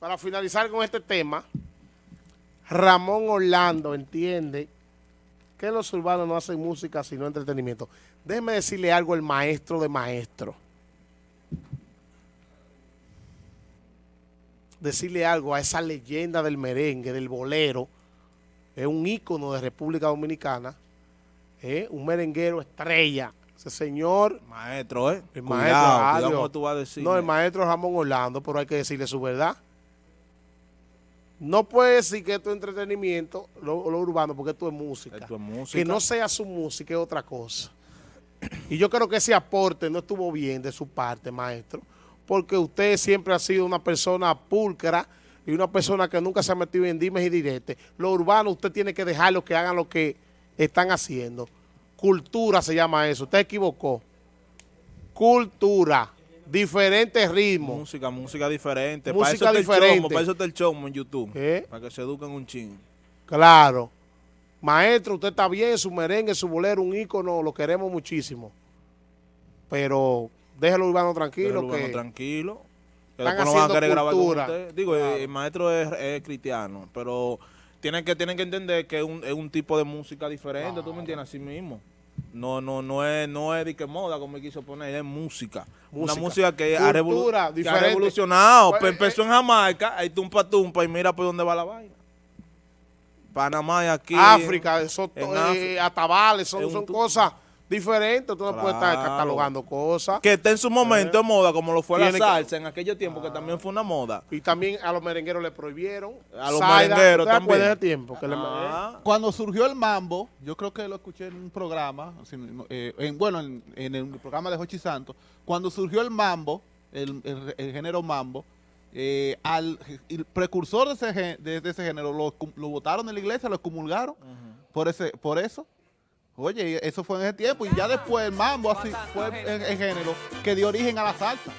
para finalizar con este tema, Ramón Orlando entiende que los urbanos no hacen música sino entretenimiento. Déjeme decirle algo el maestro de maestro. Decirle algo a esa leyenda del merengue, del bolero, es un ícono de República Dominicana, ¿eh? un merenguero estrella, ese señor... Maestro, ¿eh? El cuidado, maestro, tú vas a decir. No, el maestro Ramón Orlando, pero hay que decirle su verdad. No puede decir que esto es entretenimiento, lo, lo urbano, porque esto es música. Esto es música. Que no sea su música es otra cosa. Y yo creo que ese aporte no estuvo bien de su parte, maestro, porque usted siempre ha sido una persona pulcra y una persona que nunca se ha metido en dimes y diretes. Lo urbano usted tiene que dejarlo que hagan lo que están haciendo. Cultura se llama eso. Usted equivocó. Cultura. Diferentes ritmos. Música, música diferente. Música para eso diferente. chomo, para eso está el chomo en YouTube. ¿Eh? Para que se eduquen un ching. Claro. Maestro, usted está bien, su merengue, su bolero, un ícono, lo queremos muchísimo. Pero déjelo urbano tranquilo. Déjalo, que bueno, tranquilo. Que están después no van a querer grabar con cultura. Digo, Claro. el maestro es, es cristiano, pero tienen que, tienen que entender que es un, es un tipo de música diferente, ¿tú me entiendes? Así mismo. No, no, no es, no es de que moda, como me quiso poner, es música. Música. Una música que, ha, revolu- Cultura que ha revolucionado. Pues, Pues, empezó en Jamaica, ahí tumpa tumpa y mira por dónde va la vaina. Panamá y aquí. África, eso, eh, África. atabales, son, son cosas diferentes. Tú no puedes estar Claro. catalogando cosas. Que está en su momento de moda, como lo fue la Tiene que- salsa en aquellos tiempos, que también fue una moda. Y también a los merengueros le prohibieron. A los Saida, merengueros ¿usted también. de ese tiempo? Que le- Ah. Cuando surgió el mambo, yo creo que lo escuché en un programa, eh, en- bueno, en, en el programa de Jochi Santos, cuando surgió el mambo, el, el- el género mambo, eh, al el precursor de ese, de, de ese género lo, lo votaron en la iglesia, lo excomulgaron por ese por eso. Oye, eso fue en ese tiempo y ya después el mambo así fue el, el género que dio origen a la salsa.